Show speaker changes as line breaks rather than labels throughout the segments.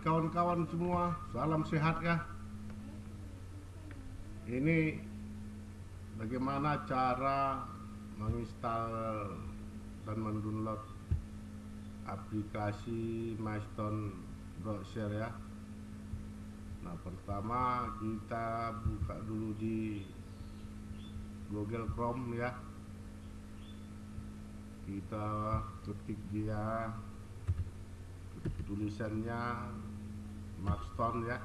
kawan-kawan semua, salam sehat ya. Ini bagaimana cara menginstal dan mendownload aplikasi Milestone Browser ya. Nah, pertama kita buka dulu di Google Chrome ya. Kita ketik dia tulisannya Maxton ya.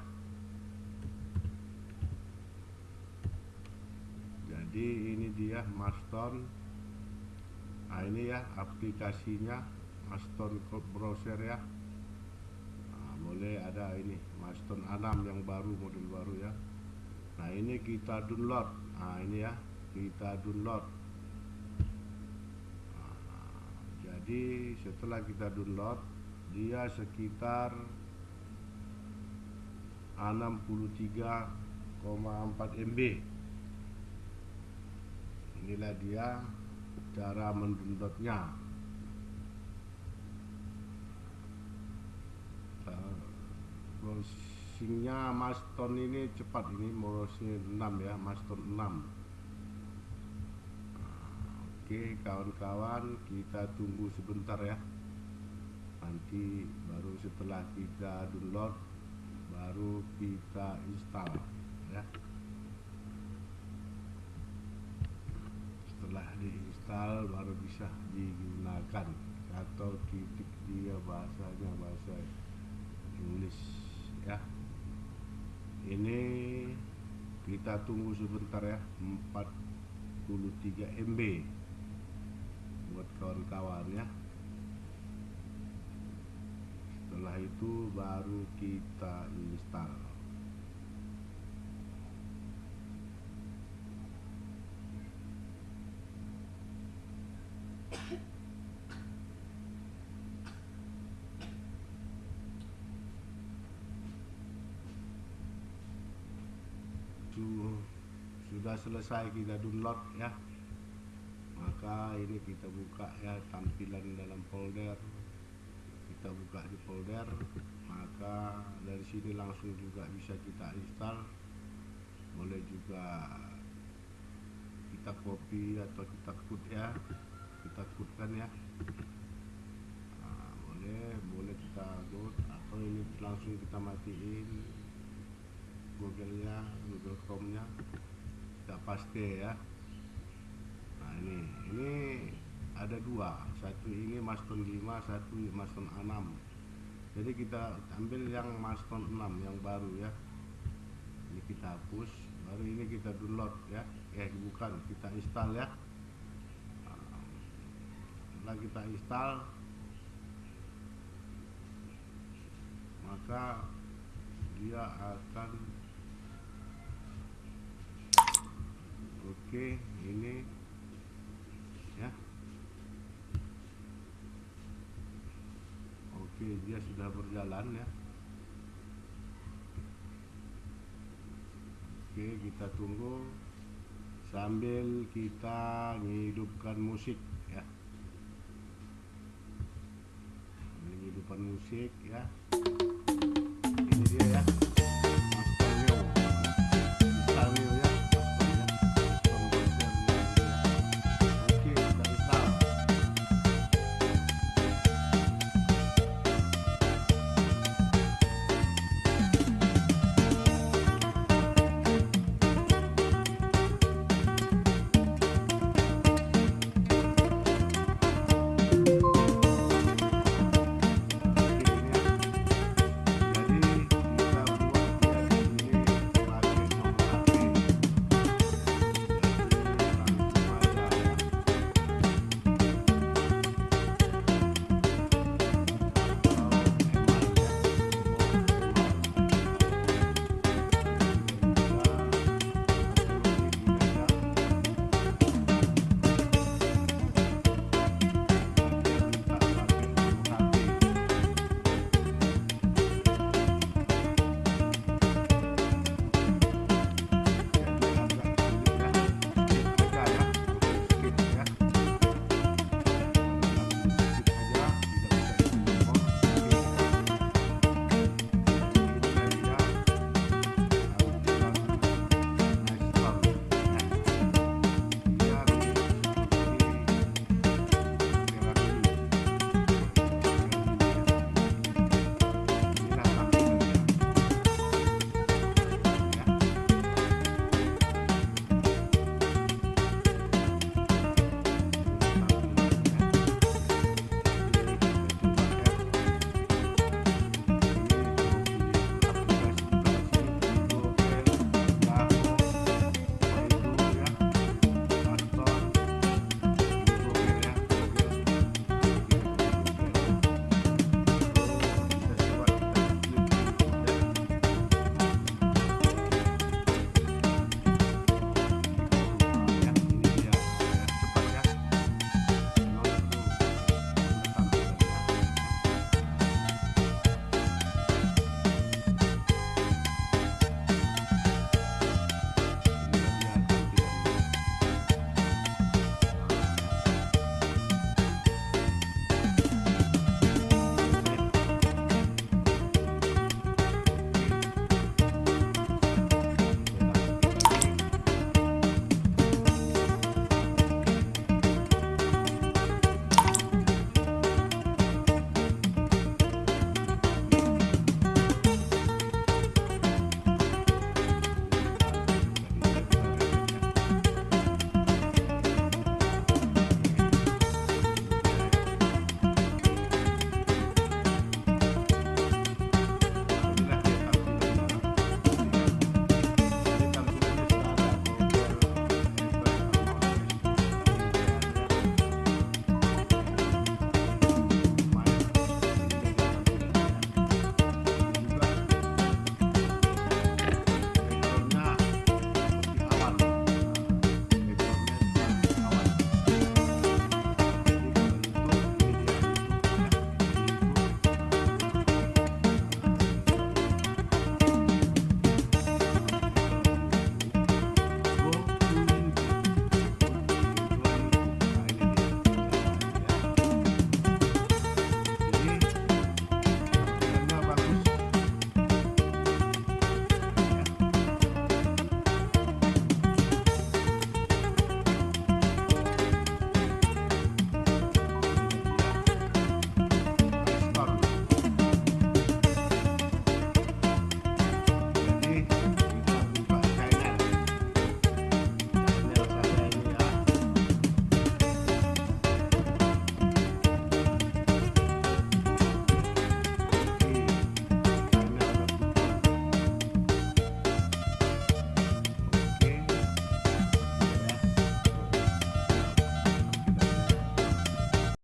Jadi ini dia Maxton nah ini ya aplikasinya Maxton browser ya. Nah, boleh ada ini Maxton 6 yang baru model baru ya. Nah ini kita download. Nah ini ya kita download. Nah, jadi setelah kita download dia sekitar 63,4 MB inilah dia cara mendownloadnya browsingnya Maston ini cepat. Ini browsing 6 ya Maston 6 oke kawan-kawan kita tunggu sebentar ya nanti baru setelah kita download baru kita install ya. Setelah diinstal baru bisa digunakan atau titik dia bahasanya bahasa Inggris ya. Ini kita tunggu sebentar ya. 43 MB buat kawan-kawan ya setelah itu baru kita install. Sudah selesai kita download ya. Maka ini kita buka ya tampilan dalam kita buka di folder maka dari sini langsung juga bisa kita install. Boleh juga kita copy atau kita cut ya. Kita cutkan ya. Nah, boleh boleh kita load atau ini langsung kita matiin google nya google chrome nya kita paste ya. Nah ini ini ada dua satu ini Maston 5 satu Maston 6 jadi kita ambil yang Maston 6 yang baru ya. Ini kita hapus baru ini kita download ya. Eh bukan kita install ya. Setelah kita install maka dia akan oke ini Oke, dia sudah berjalan ya. Oke kita tunggu sambil kita menghidupkan musik ya. Menghidupkan musik ya. Ini dia ya.